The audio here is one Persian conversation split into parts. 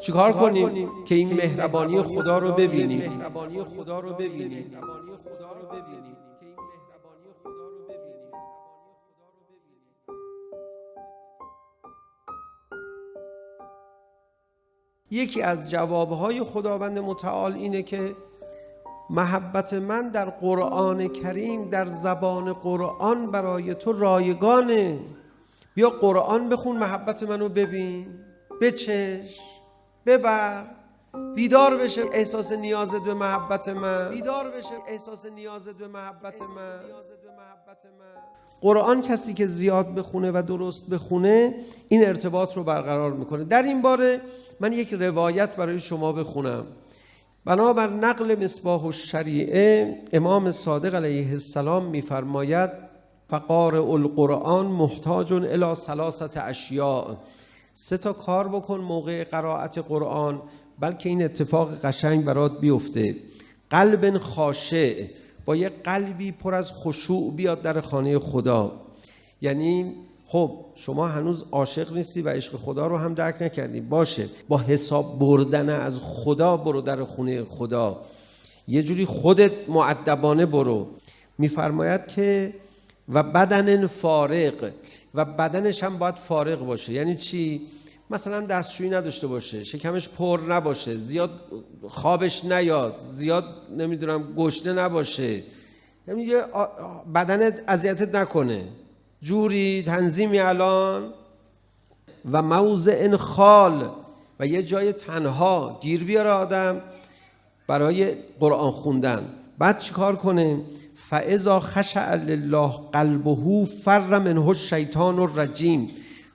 چیکار کنیم که این مهربانی خدا رو ببینیم؟ مهربانی خدا رو ببینیم. یکی از جوابهای خداوند متعال اینه که محبت من در قرآن کریم در زبان قرآن برای تو رایگانه. بیا قرآن بخون محبت منو ببین. بچش. ببر. بیدار بشه. احساس نیازت به محبت من. بیدار بشه. احساس نیازت به محبت من. قرآن کسی که زیاد بخونه و درست بخونه این ارتباط رو برقرار می‌کنه. در این باره من یک روایت برای شما بخونم. بنابر نقل مصباح الشریعه امام صادق علیه السلام میفرماید فقار القرآن محتاج الى ثلاثت اشیاء. سه تا کار بکن موقع قرائت قرآن بلکه این اتفاق قشنگ برات بیفته. قلب خاشع با یه قلبی پر از خشوع بیاد در خانه خدا. یعنی خب شما هنوز عاشق نیستی و عشق خدا رو هم درک نکردی. باشه با حساب بردن از خدا برو در خونه خدا. یه جوری خودت معدبانه برو. میفرماید که و بدن فارغ و بدنش هم باید فارغ باشه. یعنی چی؟ مثلا دستشویی نداشته باشه شکمش پر نباشه زیاد خوابش نیاد زیاد نمی‌دونم گشنه نباشه. یعنی بدنت اذیتت نکنه. جوری تنظیمی الان و موضع خال و یه جای تنها گیر بیاره آدم برای قرآن خوندن. بعد چیکار کنه؟ فاذا خشع لله قلبه فر منه الشیطان الرجیم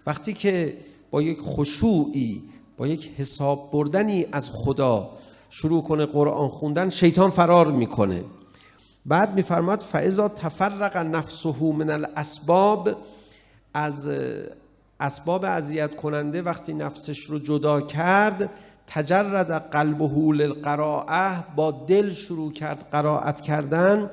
وقتی که با یک خشوعی با یک حساب بردنی از خدا شروع کنه قرآن خوندن شیطان فرار می‌کنه. بعد میفرماد فاذا تفرق نفسه من الاسباب از اسباب اذیت کننده وقتی نفسش رو جدا کرد تجرد قلبه للقراءه با دل شروع کرد قرائت کردن.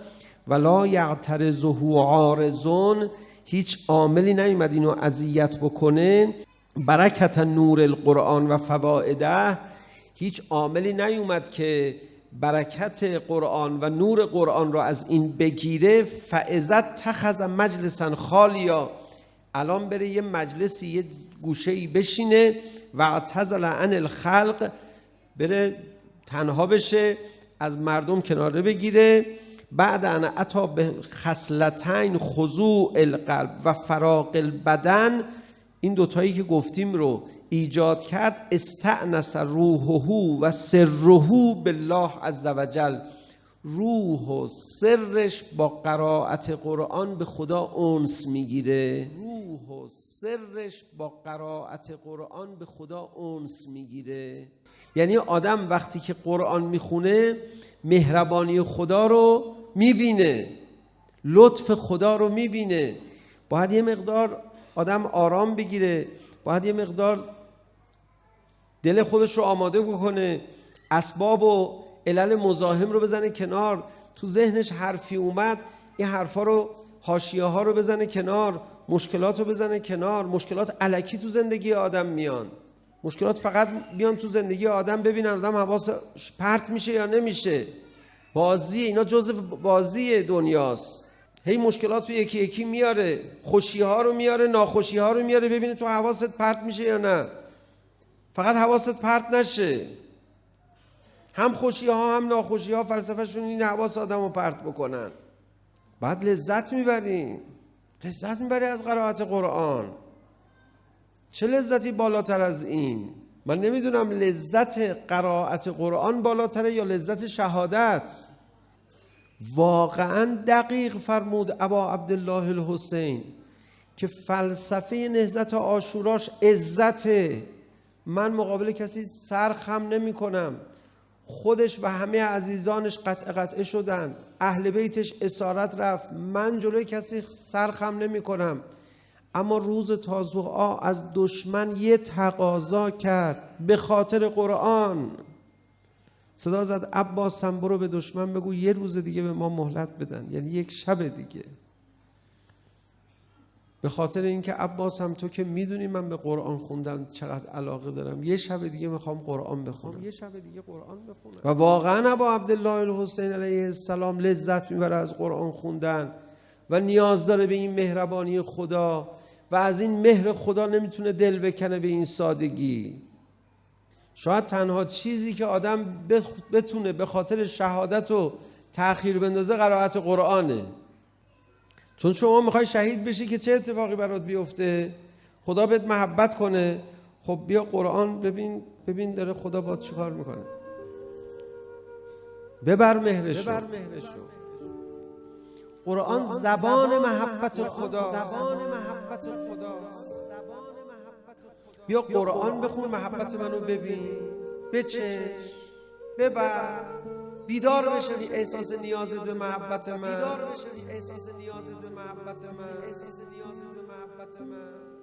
ولا یعترضه عارضون هیچ عاملی نیومد اینو اذیت بکنه. برکت نور القرآن و فوائده هیچ عاملی نیومد که برکت قرآن و نور قرآن را از این بگیره. فعزت تخذ مجلسا خالیا الان بره یه مجلسی یه گوشه ای بشینه و اعتزل عن الخلق بره تنها بشه از مردم کناره بگیره. بعد ان اتا به خصلتین خضوع القلب و فراق البدن. این دوتایی که گفتیم رو ایجاد کرد. استعنس روحه و سرهو بالله عز وجل روح و سرش با قرائت قرآن به خدا اونس می‌گیره. روح و سرش با قرائت قرآن به خدا اونس می‌گیره. یعنی آدم وقتی که قرآن می‌خونه مهربانی خدا رو می‌بینه لطف خدا رو می‌بینه. باید یه مقدار آدم آرام بگیره باید یه مقدار دل خودش رو آماده بکنه اسباب و علل مزاحم رو بزنه کنار. تو ذهنش حرفی اومد این حرفا رو حاشیه ها رو بزنه کنار مشکلات رو بزنه کنار. مشکلات علکی تو زندگی آدم میان. مشکلات فقط بیان تو زندگی آدم ببینن آدم حواس پرت میشه یا نمیشه. بازی اینا جزء بازی دنیاست. هی مشکلات تو یکی یکی میاره. خوشی ها رو میاره ناخوشی ها رو میاره ببینه تو حواست پرت میشه یا نه. فقط حواست پرت نشه. هم خوشی ها هم ناخوشی ها فلسفهشون این حواس آدم رو پرت بکنن. بعد لذت می‌بریم لذت می‌بری از قرائت قرآن. چه لذتی بالاتر از این؟ من نمی‌دونم لذت قرائت قرآن بالاتره یا لذت شهادت. واقعا دقیق فرمود ابا عبدالله الحسین که فلسفه نهزت آشوراش عزته. من مقابل کسی سرخم نمی کنم خودش و همه عزیزانش قطع قطعه شدن. اهل بیتش اسارت رفت. من جلوی کسی سرخم نمی کنم. اما روز تازوعا از دشمن یه تقاضا کرد به خاطر قرآن. صدا زد عباس هم برو به دشمن بگو یه روز دیگه به ما مهلت بدن. یعنی یک شب دیگه. به خاطر اینکه عباس هم تو که می‌دونی من به قرآن خوندن چقدر علاقه دارم. یه شب دیگه می‌خوام قرآن بخونم. یه شب دیگه قرآن بخونم. و واقعا ابا عبدالله الحسین علیه السلام لذت می‌بره از قرآن خوندن و نیاز داره به این مهربانی خدا و از این مهر خدا نمی‌تونه دل بکنه به این سادگی. شاید تنها چیزی که آدم بتونه به خاطر شهادت و تأخیر بندازه قرائت قرآنه. چون شما می‌خوای شهید بشی که چه اتفاقی برات بیفته؟ خدا بهت محبت کنه. خب بیا قرآن ببین ببین داره خدا با چیکار می‌کنه. ببر مهرشو ببر مهرشو قرآن زبان محبت خدا. زبان محبت خدا. بیا قرآن بخون محبت منو ببین. بچش. ببر. بیدار بشنی احساس نیاز به محبت من. بیدار بشنی احساس نیاز به محبت من. احساس نیاز به محبت من.